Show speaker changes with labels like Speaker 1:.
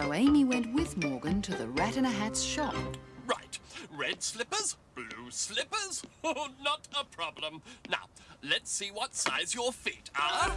Speaker 1: So Amy went with Morgan to the Rat in a Hat's shop.
Speaker 2: Right. Red slippers, blue slippers. Oh, not a problem. Now, let's see what size your feet are.